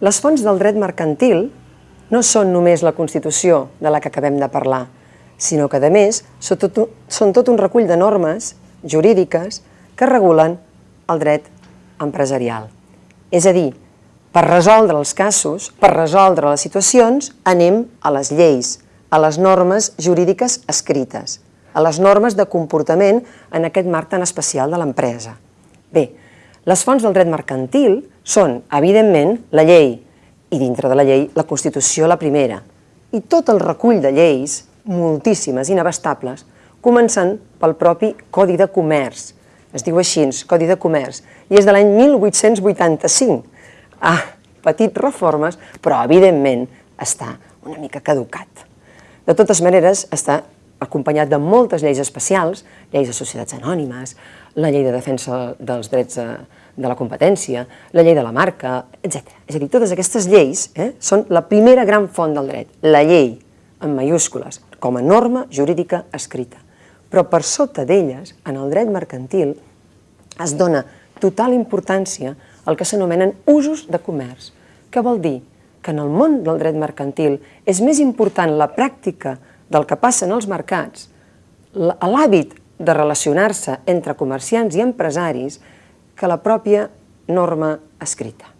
Les fonts del dret mercantil no són només la Constitució de la que acabem de parlar, sinó que, a més, són tot, són tot un recull de normes jurídiques que regulen el dret empresarial. És a dir, per resoldre els casos, per resoldre les situacions, anem a les lleis, a les normes jurídiques escrites, a les normes de comportament en aquest marc tan especial de l'empresa. Bé, les fonts del dret mercantil són, evidentment, la llei, i dintre de la llei, la Constitució la primera, i tot el recull de lleis, moltíssimes, inabastables, començant pel propi Codi de Comerç. Es diu així, Codi de Comerç, i és de l'any 1885. Ah, petit reformes, però evidentment està una mica caducat. De totes maneres, està acompanyat de moltes lleis especials, lleis de societats anònimes, la llei de defensa dels drets de, la competència, la llei de la marca, etc. És a dir, totes aquestes lleis eh, són la primera gran font del dret, la llei, en mayúscules, com a norma jurídica escrita. Però per sota d'elles, en el dret mercantil, es dona total importància al que s'anomenen usos de comerç, que vol dir que en el món del dret mercantil és més important la pràctica del que passa en els mercats, l'hàbit de relacionar-se entre comerciants i empresaris, que la pròpia norma escrita.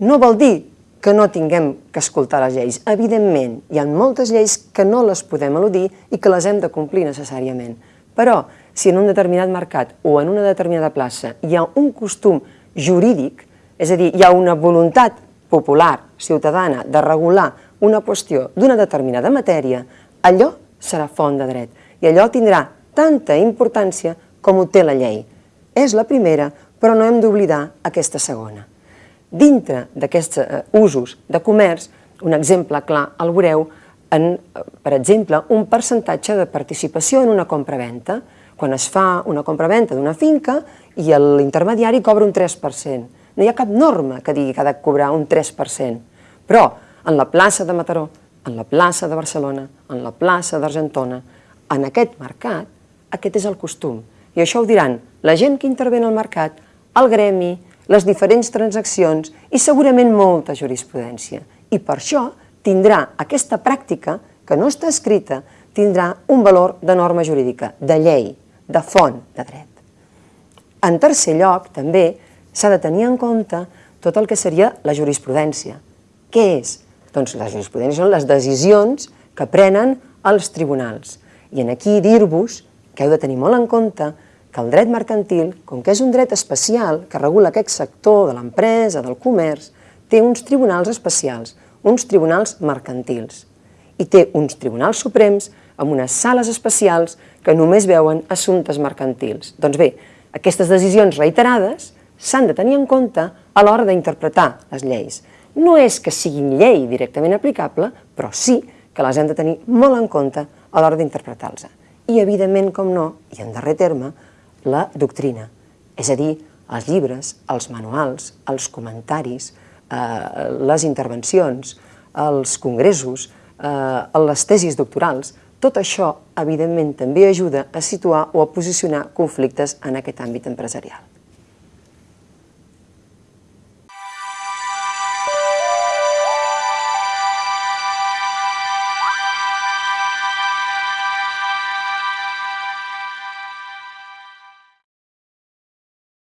No vol dir que no tinguem que escoltar les lleis. Evidentment, hi ha moltes lleis que no les podem eludir i que les hem de complir necessàriament. Però, si en un determinat mercat o en una determinada plaça hi ha un costum jurídic, és a dir, hi ha una voluntat popular, ciutadana, de regular una qüestió d'una determinada matèria, allò serà font de dret i allò tindrà tanta importància com ho té la llei. És la primera, però no hem d'oblidar aquesta segona. Dintre d'aquests uh, usos de comerç, un exemple clar el veureu en, uh, per exemple, un percentatge de participació en una compra-venta. Quan es fa una compra-venta d'una finca i l'intermediari cobra un 3%. No hi ha cap norma que digui que ha de cobrar un 3%. Però en la plaça de Mataró, en la plaça de Barcelona, en la plaça d'Argentona, en aquest mercat, aquest és el costum. I això ho diran la gent que intervé en el mercat, el gremi, les diferents transaccions i segurament molta jurisprudència. I per això tindrà aquesta pràctica, que no està escrita, tindrà un valor de norma jurídica, de llei, de font de dret. En tercer lloc, també, s'ha de tenir en compte tot el que seria la jurisprudència. Què és? Doncs la jurisprudència són les decisions que prenen els tribunals. I en aquí dir-vos que heu de tenir molt en compte que el dret mercantil, com que és un dret especial que regula aquest sector de l'empresa, del comerç, té uns tribunals especials, uns tribunals mercantils. I té uns tribunals suprems amb unes sales especials que només veuen assumptes mercantils. Doncs bé, aquestes decisions reiterades s'han de tenir en compte a l'hora d'interpretar les lleis. No és que siguin llei directament aplicable, però sí que les hem de tenir molt en compte a l'hora d'interpretar-los. I, evidentment, com no, i en darrer terme, la doctrina, és a dir, els llibres, els manuals, els comentaris, eh, les intervencions, els congressos, eh, les tesis doctorals, tot això, evidentment, també ajuda a situar o a posicionar conflictes en aquest àmbit empresarial.